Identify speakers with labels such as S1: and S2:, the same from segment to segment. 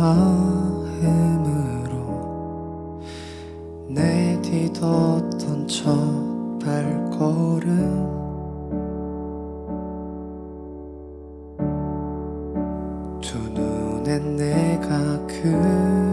S1: 마음으로 내딛었던 첫 발걸음. 두 눈엔 내가 그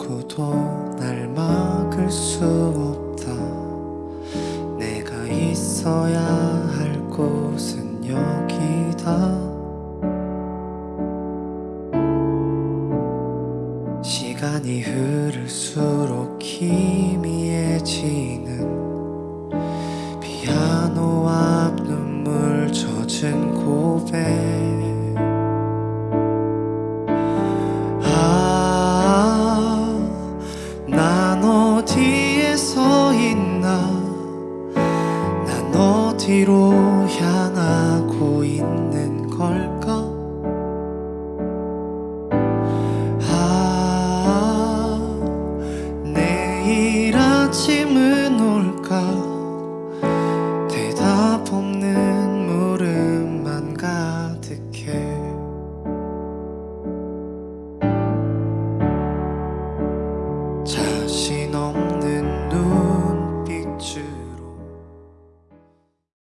S1: 누구도 날 막을 수 없다. 내가 있어야 할 곳은 여기다. 시간이 흐를수록 희미해지는 피아노 앞 눈물 젖은 고백 서 있나? 난 어디로 향하고 있는 걸까? 아 내일 아침은 올까?